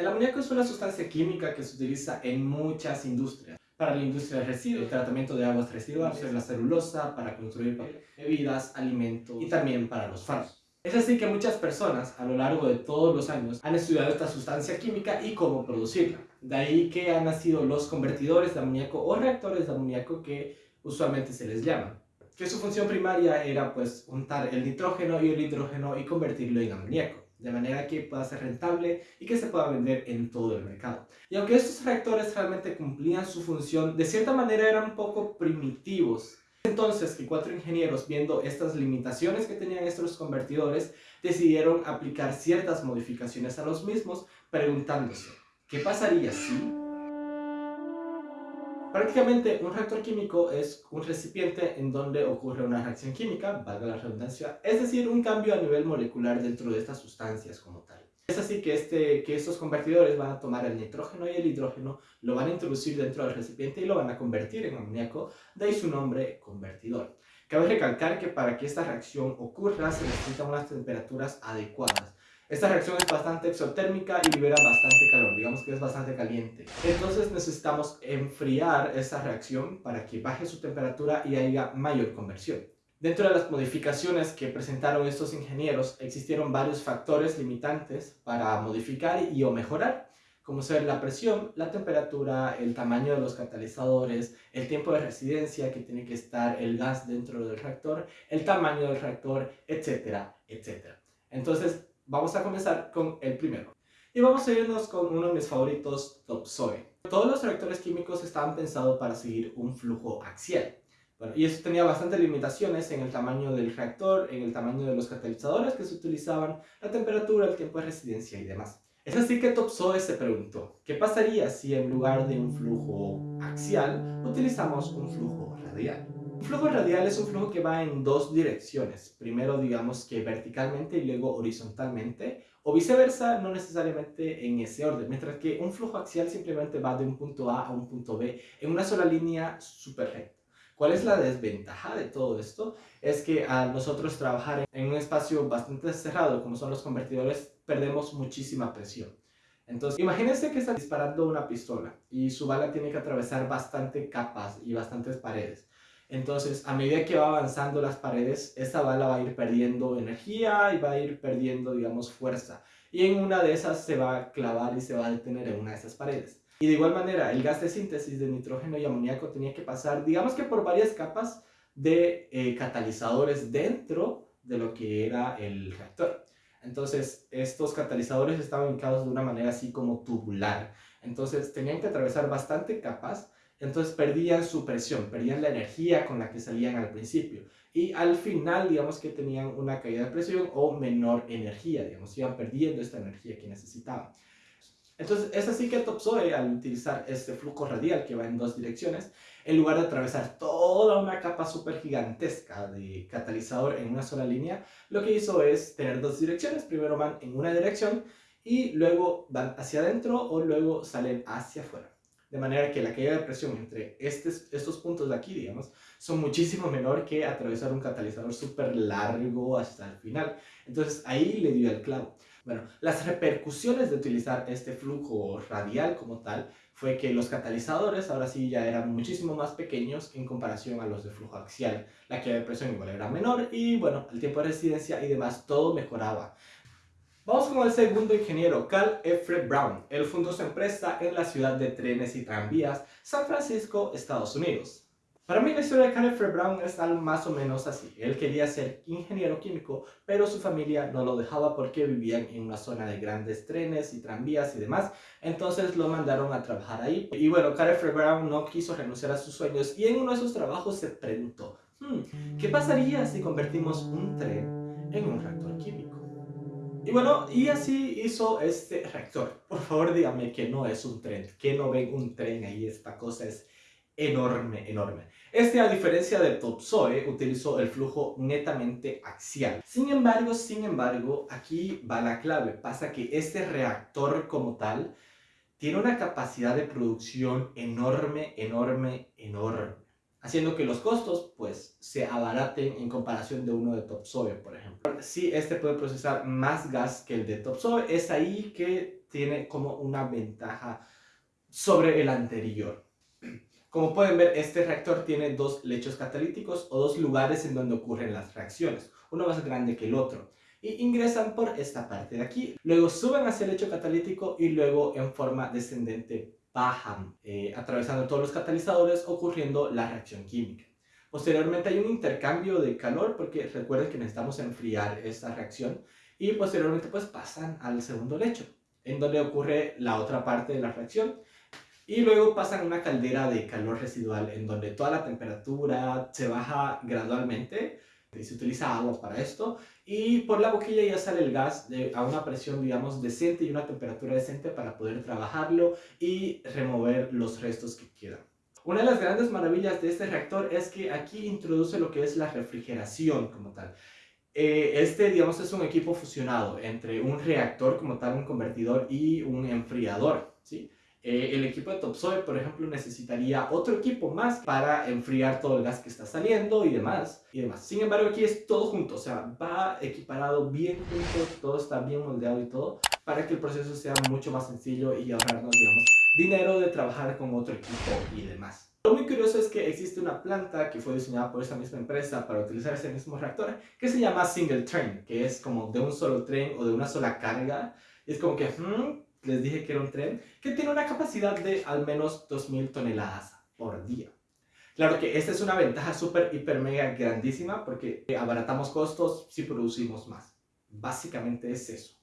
El amoníaco es una sustancia química que se utiliza en muchas industrias. Para la industria del residuo, el tratamiento de aguas residuales, la celulosa, para construir bebidas, alimentos y también para los fármacos. Es así que muchas personas a lo largo de todos los años han estudiado esta sustancia química y cómo producirla. De ahí que han nacido los convertidores de amoníaco o reactores de amoníaco que usualmente se les llama. Que su función primaria era pues untar el nitrógeno y el hidrógeno y convertirlo en amoníaco de manera que pueda ser rentable y que se pueda vender en todo el mercado. Y aunque estos reactores realmente cumplían su función, de cierta manera eran poco primitivos. Entonces que cuatro ingenieros, viendo estas limitaciones que tenían estos convertidores, decidieron aplicar ciertas modificaciones a los mismos, preguntándose, ¿qué pasaría si Prácticamente un reactor químico es un recipiente en donde ocurre una reacción química, valga la redundancia, es decir, un cambio a nivel molecular dentro de estas sustancias como tal. Es así que, este, que estos convertidores van a tomar el nitrógeno y el hidrógeno, lo van a introducir dentro del recipiente y lo van a convertir en amoníaco, de ahí su nombre convertidor. Cabe recalcar que para que esta reacción ocurra se necesitan unas temperaturas adecuadas. Esta reacción es bastante exotérmica y libera bastante calor, digamos que es bastante caliente. Entonces necesitamos enfriar esta reacción para que baje su temperatura y haya mayor conversión. Dentro de las modificaciones que presentaron estos ingenieros, existieron varios factores limitantes para modificar y o mejorar, como ser la presión, la temperatura, el tamaño de los catalizadores, el tiempo de residencia que tiene que estar el gas dentro del reactor, el tamaño del reactor, etcétera, etcétera. Entonces, Vamos a comenzar con el primero. Y vamos a irnos con uno de mis favoritos, Topsoe. Todos los reactores químicos estaban pensados para seguir un flujo axial. Bueno, y eso tenía bastantes limitaciones en el tamaño del reactor, en el tamaño de los catalizadores que se utilizaban, la temperatura, el tiempo de residencia y demás. Es así que Topsoe se preguntó, ¿qué pasaría si en lugar de un flujo axial utilizamos un flujo radial? Un flujo radial es un flujo que va en dos direcciones. Primero, digamos que verticalmente y luego horizontalmente, o viceversa, no necesariamente en ese orden. Mientras que un flujo axial simplemente va de un punto A a un punto B en una sola línea súper recta. ¿Cuál es la desventaja de todo esto? Es que al nosotros trabajar en un espacio bastante cerrado, como son los convertidores, perdemos muchísima presión. Entonces, imagínense que está disparando una pistola y su bala tiene que atravesar bastante capas y bastantes paredes. Entonces, a medida que va avanzando las paredes, esta bala va a ir perdiendo energía y va a ir perdiendo, digamos, fuerza. Y en una de esas se va a clavar y se va a detener en una de esas paredes. Y de igual manera, el gas de síntesis de nitrógeno y amoníaco tenía que pasar, digamos que por varias capas de eh, catalizadores dentro de lo que era el reactor. Entonces, estos catalizadores estaban ubicados de una manera así como tubular. Entonces, tenían que atravesar bastante capas entonces perdían su presión, perdían la energía con la que salían al principio. Y al final, digamos que tenían una caída de presión o menor energía, digamos, iban perdiendo esta energía que necesitaban. Entonces, es así que Topsoe, al utilizar este flujo radial que va en dos direcciones, en lugar de atravesar toda una capa súper gigantesca de catalizador en una sola línea, lo que hizo es tener dos direcciones. Primero van en una dirección y luego van hacia adentro o luego salen hacia afuera de manera que la caída de presión entre estos puntos de aquí, digamos, son muchísimo menor que atravesar un catalizador súper largo hasta el final. Entonces ahí le dio el clavo. Bueno, las repercusiones de utilizar este flujo radial como tal fue que los catalizadores ahora sí ya eran muchísimo más pequeños en comparación a los de flujo axial. La caída de presión igual era menor y bueno, el tiempo de residencia y demás todo mejoraba. Vamos con el segundo ingeniero, Carl F. Brown. Él fundó su empresa en la ciudad de trenes y tranvías, San Francisco, Estados Unidos. Para mí la historia de Carl F. Brown es algo más o menos así. Él quería ser ingeniero químico, pero su familia no lo dejaba porque vivían en una zona de grandes trenes y tranvías y demás. Entonces lo mandaron a trabajar ahí. Y bueno, Carl F. Brown no quiso renunciar a sus sueños y en uno de sus trabajos se preguntó, hmm, ¿qué pasaría si convertimos un tren en un reactor químico? Y bueno, y así hizo este reactor. Por favor, dígame que no es un tren, que no ven un tren ahí, esta cosa es enorme, enorme. Este, a diferencia de Topsoe, utilizó el flujo netamente axial. Sin embargo, sin embargo, aquí va la clave. Pasa que este reactor como tal tiene una capacidad de producción enorme, enorme, enorme haciendo que los costos pues se abaraten en comparación de uno de Topsoe, por ejemplo. Si este puede procesar más gas que el de Topsoe, es ahí que tiene como una ventaja sobre el anterior. Como pueden ver, este reactor tiene dos lechos catalíticos o dos lugares en donde ocurren las reacciones, uno más grande que el otro, y ingresan por esta parte de aquí. Luego suben hacia el lecho catalítico y luego en forma descendente bajan, eh, atravesando todos los catalizadores, ocurriendo la reacción química. Posteriormente hay un intercambio de calor porque recuerden que necesitamos enfriar esta reacción y posteriormente pues pasan al segundo lecho, en donde ocurre la otra parte de la reacción y luego pasan a una caldera de calor residual en donde toda la temperatura se baja gradualmente se utiliza agua para esto y por la boquilla ya sale el gas de, a una presión digamos decente y una temperatura decente para poder trabajarlo y remover los restos que quedan. Una de las grandes maravillas de este reactor es que aquí introduce lo que es la refrigeración como tal. Eh, este, digamos, es un equipo fusionado entre un reactor como tal, un convertidor y un enfriador, ¿sí? Eh, el equipo de Topsoe, por ejemplo, necesitaría otro equipo más para enfriar todo el gas que está saliendo y demás, y demás. Sin embargo, aquí es todo junto, o sea, va equiparado bien junto, todo está bien moldeado y todo, para que el proceso sea mucho más sencillo y ahorrarnos, digamos, dinero de trabajar con otro equipo y demás. Lo muy curioso es que existe una planta que fue diseñada por esa misma empresa para utilizar ese mismo reactor, que se llama Single Train, que es como de un solo tren o de una sola carga. Y es como que, hmm, les dije que era un tren, que tiene una capacidad de al menos 2.000 toneladas por día. Claro que esta es una ventaja súper, hiper, mega grandísima porque abaratamos costos si producimos más. Básicamente es eso.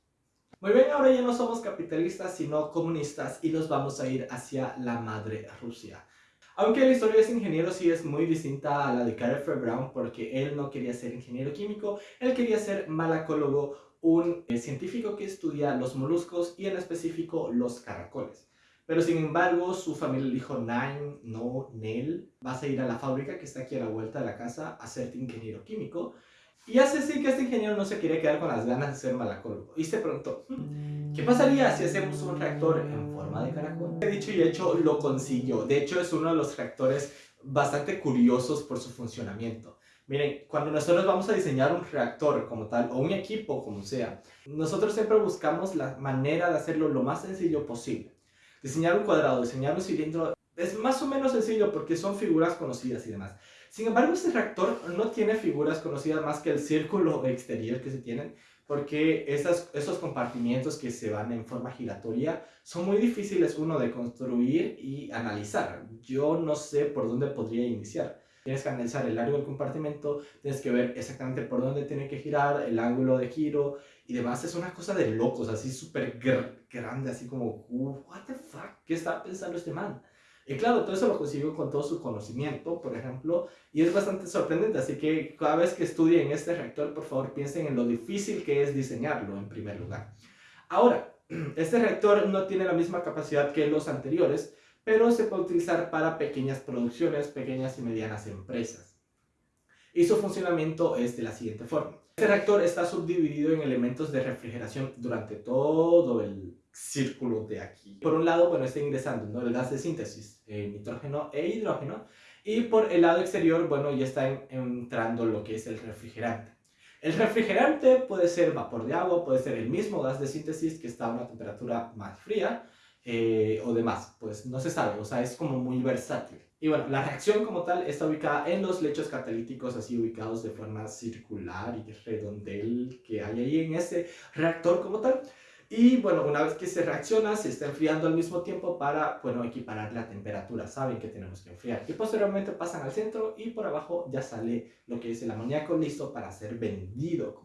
Muy bien, ahora ya no somos capitalistas sino comunistas y nos vamos a ir hacia la madre Rusia. Aunque la historia de ese ingeniero sí es muy distinta a la de Carter Brown porque él no quería ser ingeniero químico, él quería ser malacólogo un eh, científico que estudia los moluscos y en específico los caracoles. Pero sin embargo, su familia le dijo, Nine, no, Nel, vas a ir a la fábrica que está aquí a la vuelta de la casa a ser ingeniero químico. Y hace así que este ingeniero no se quería quedar con las ganas de ser malacólogo. Y se preguntó, hmm, ¿qué pasaría si hacemos un reactor en forma de caracol? He dicho y hecho, lo consiguió. De hecho, es uno de los reactores bastante curiosos por su funcionamiento. Miren, cuando nosotros vamos a diseñar un reactor como tal, o un equipo como sea, nosotros siempre buscamos la manera de hacerlo lo más sencillo posible. Diseñar un cuadrado, diseñar un cilindro, es más o menos sencillo porque son figuras conocidas y demás. Sin embargo, este reactor no tiene figuras conocidas más que el círculo exterior que se tienen, porque esas, esos compartimientos que se van en forma giratoria son muy difíciles, uno, de construir y analizar. Yo no sé por dónde podría iniciar tienes que analizar el largo del compartimento, tienes que ver exactamente por dónde tiene que girar, el ángulo de giro y demás. Es una cosa de locos, así súper grande, así como, what the fuck, ¿qué está pensando este man? Y claro, todo eso lo consiguió con todo su conocimiento, por ejemplo, y es bastante sorprendente, así que cada vez que estudien este reactor, por favor, piensen en lo difícil que es diseñarlo en primer lugar. Ahora, este reactor no tiene la misma capacidad que los anteriores, pero se puede utilizar para pequeñas producciones, pequeñas y medianas empresas. Y su funcionamiento es de la siguiente forma. Este reactor está subdividido en elementos de refrigeración durante todo el círculo de aquí. Por un lado, bueno, está ingresando ¿no? el gas de síntesis, eh, nitrógeno e hidrógeno, y por el lado exterior, bueno, ya está entrando lo que es el refrigerante. El refrigerante puede ser vapor de agua, puede ser el mismo gas de síntesis que está a una temperatura más fría, eh, o demás, pues no se sabe, o sea, es como muy versátil. Y bueno, la reacción como tal está ubicada en los lechos catalíticos así ubicados de forma circular y redondel que hay ahí en ese reactor como tal. Y bueno, una vez que se reacciona, se está enfriando al mismo tiempo para, bueno, equiparar la temperatura. Saben que tenemos que enfriar. Y posteriormente pasan al centro y por abajo ya sale lo que es el amoníaco listo para ser vendido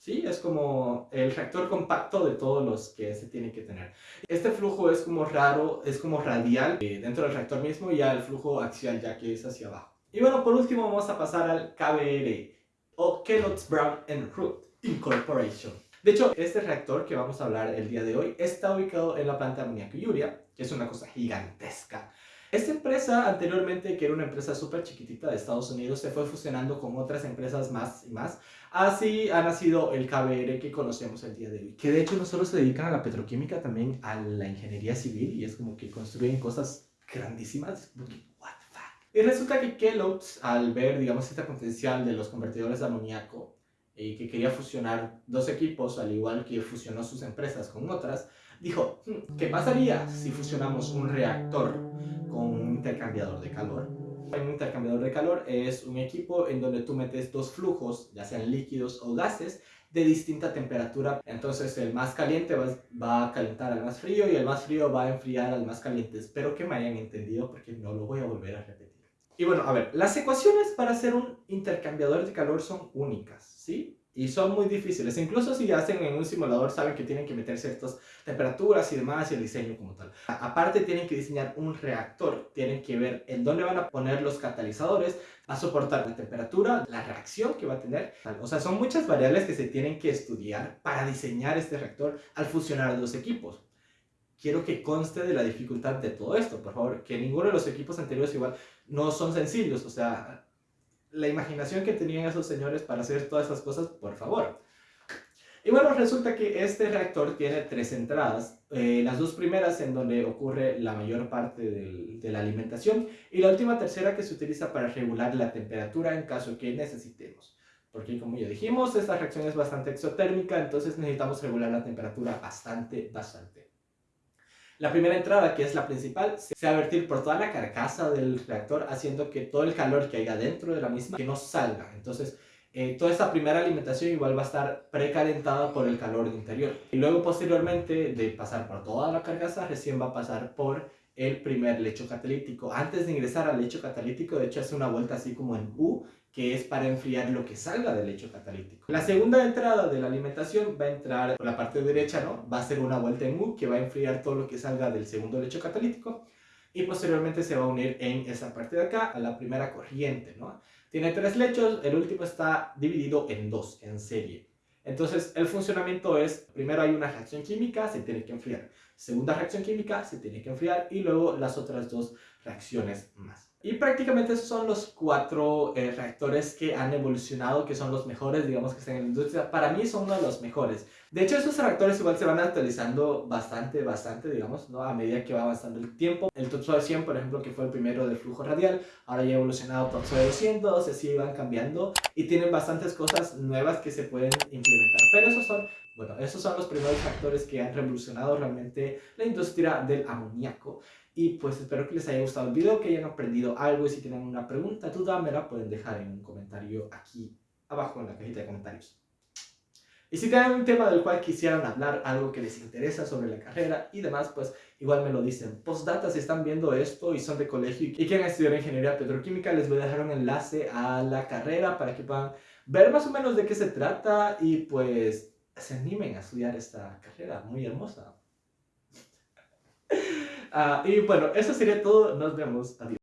Sí, es como el reactor compacto de todos los que se tiene que tener. Este flujo es como raro, es como radial eh, dentro del reactor mismo y ya el flujo axial ya que es hacia abajo. Y bueno, por último vamos a pasar al KBR o Kellogg's Brown and Root Incorporation. De hecho, este reactor que vamos a hablar el día de hoy está ubicado en la planta de amoníaco y urea, que es una cosa gigantesca. Esta empresa anteriormente, que era una empresa súper chiquitita de Estados Unidos, se fue fusionando con otras empresas más y más. Así ha nacido el KBR que conocemos el día de hoy. Que de hecho no solo se dedican a la petroquímica, también a la ingeniería civil y es como que construyen cosas grandísimas. What the fuck? Y resulta que Kellogg's, al ver, digamos, este potencial de los convertidores de amoníaco y que quería fusionar dos equipos, al igual que fusionó sus empresas con otras, dijo, hmm, ¿qué pasaría si fusionamos un reactor con un intercambiador de calor? Un intercambiador de calor es un equipo en donde tú metes dos flujos, ya sean líquidos o gases, de distinta temperatura. Entonces el más caliente va, a calentar al más frío y el más frío va a enfriar al más caliente. Espero que me hayan entendido porque no lo voy a volver a repetir. Y bueno, a ver, las ecuaciones para hacer un intercambiador de calor son únicas, ¿sí? Y son muy difíciles. Incluso si hacen en un simulador saben que tienen que meter ciertas temperaturas y demás y el diseño como tal. Aparte tienen que diseñar un reactor. Tienen que ver en dónde van a poner los catalizadores a soportar la temperatura, la reacción que va a tener. O sea, son muchas variables que se tienen que estudiar para diseñar este reactor al fusionar los equipos quiero que conste de la dificultad de todo esto, por favor, que ninguno de los equipos anteriores igual no son sencillos, o sea, la imaginación que tenían esos señores para hacer todas esas cosas, por favor. Y bueno, resulta que este reactor tiene tres entradas, eh, las dos primeras en donde ocurre la mayor parte de la alimentación y la última tercera que se utiliza para regular la temperatura en caso que necesitemos. Porque como ya dijimos, esta reacción es bastante exotérmica, entonces necesitamos regular la temperatura bastante, bastante. La primera entrada, que es la principal, se va a vertir por toda la carcasa del reactor, haciendo que todo el calor que haya dentro de la misma que no salga. Entonces, eh, toda esta primera alimentación igual va a estar precalentada por el calor interior. Y luego, posteriormente, de pasar por toda la carcasa, recién va a pasar por el primer lecho catalítico. Antes de ingresar al lecho catalítico, de hecho, hace una vuelta así como en U, que es para enfriar lo que salga del lecho catalítico. La segunda entrada de la alimentación va a entrar por la parte derecha, ¿no? Va a ser una vuelta en U que va a enfriar todo lo que salga del segundo lecho catalítico y posteriormente se va a unir en esa parte de acá a la primera corriente, ¿no? Tiene tres lechos, el último está dividido en dos, en serie. Entonces, el funcionamiento es, primero hay una reacción química, se tiene que enfriar. Segunda reacción química, se tiene que enfriar. Y luego las otras dos reacciones más. Y prácticamente esos son los cuatro eh, reactores que han evolucionado, que son los mejores, digamos, que están en la industria. Para mí son uno de los mejores. De hecho, esos reactores igual se van actualizando bastante, bastante, digamos, ¿no? A medida que va avanzando el tiempo. El Topsoe 100, por ejemplo, que fue el primero del flujo radial, ahora ya ha evolucionado Topsoe 200, así van cambiando y tienen bastantes cosas nuevas que se pueden implementar. Pero esos son, bueno, esos son los primeros factores que han revolucionado realmente la industria del amoníaco. Y pues espero que les haya gustado el video, que hayan aprendido algo y si tienen una pregunta, duda, me la pueden dejar en un comentario aquí abajo en la cajita de comentarios. Y si tienen un tema del cual quisieran hablar, algo que les interesa sobre la carrera y demás, pues igual me lo dicen. Postdata, si están viendo esto y son de colegio y quieren estudiar ingeniería petroquímica, les voy a dejar un enlace a la carrera para que puedan ver más o menos de qué se trata y pues se animen a estudiar esta carrera muy hermosa. Ah, y bueno, eso sería todo. Nos vemos. Adiós.